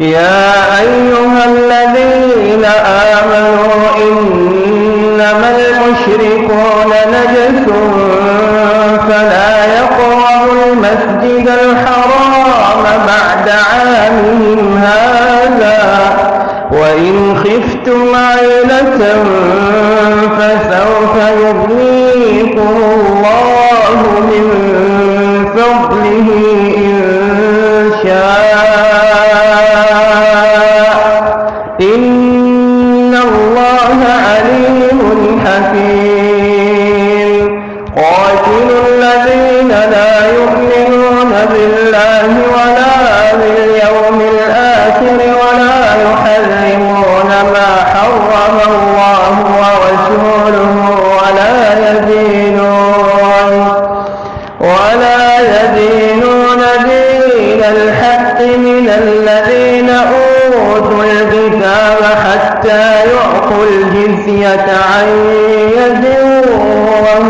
يا أيها الذين آمنوا إنما المشركون نجس فلا يقربوا المسجد الحرام بعد عامهم هذا وإن خفتم عيلة فسوف يغنيكم الله من فضله. يعطوا الجزية عن يد وهم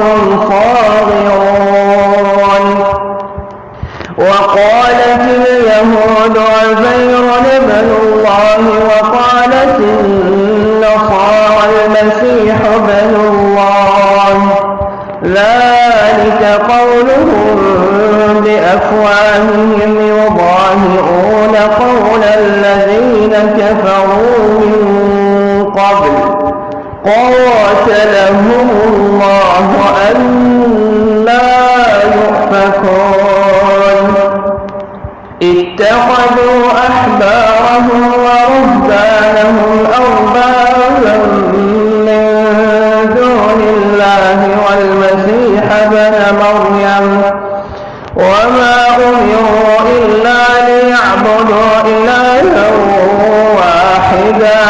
صاغرون. وقالت اليهود عزير ابن الله وقالت النصارى المسيح ابن الله. ذلك قولهم بأفواههم يضاهئون قول الذين كفروا. اتخذوا أحبارهم ورهبانهم أربابا من دون الله والمسيح ابن مريم. وما أمروا إلا ليعبدوا إلها واحدا.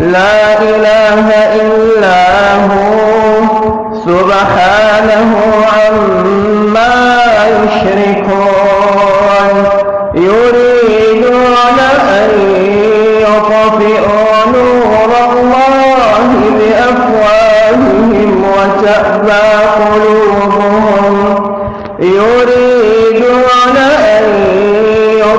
لا إله إلا هو سبحانه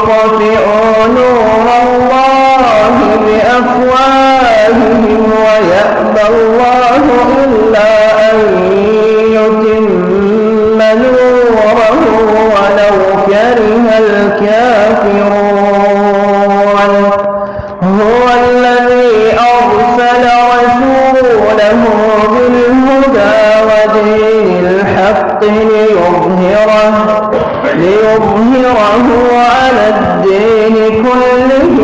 يطفئوا نور الله بأفواههم ويأبى الله إلا أن يتم نوره ولو كره الكافرون. هو الذي أرسل رسوله بالهدى ودين الحق ليظهره ليظهره على الدين كله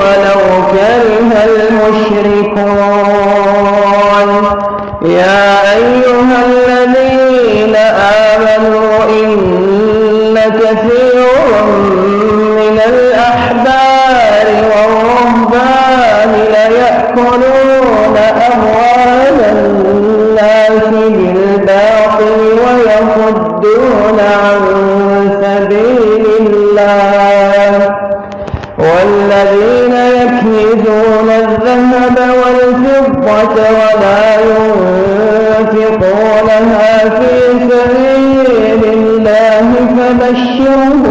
ولو كره المشركون. يا أيها الذين آمنوا إن كثيرا من الأحبار والرهبان ليأكلون والفضة ولا ينفقونها في سبيل الله فبشرهم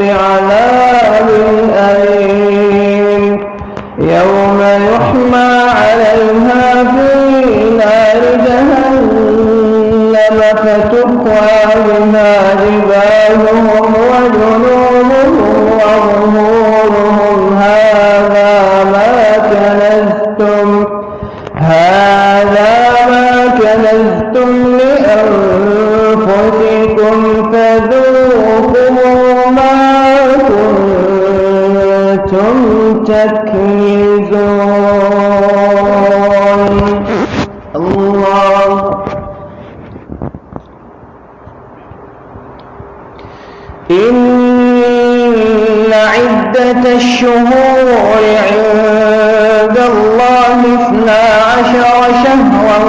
بعذاب أليم. يوم يحمى عليها في نار جهنم. كنتم تكنزون الله. إن عدة الشهور عند الله اثنا عشر شهرا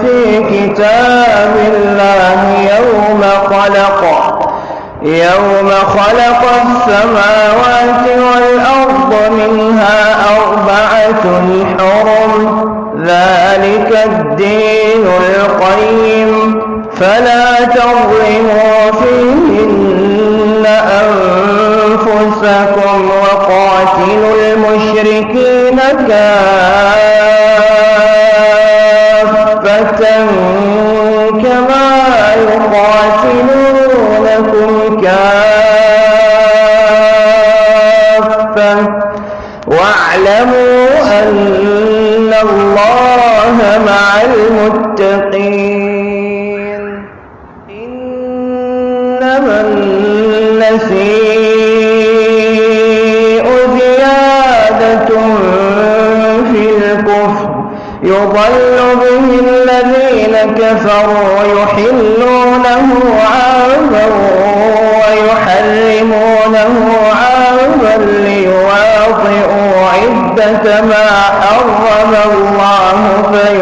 في كتاب الله يوم خلق. يوم خلق السماوات والأرض منها أربعة حرم. ذلك الدين القيم. فلا تظلموا فيهن أنفسكم وقاتلوا المشركين كافرين. واعلموا أن الله مع المتقين. إنما النسيء زيادة في الكفر. يضل به الذين كفروا يحلونه عاما ويحرمونه عاما ليوم عدة ما حرم الله فيحلوا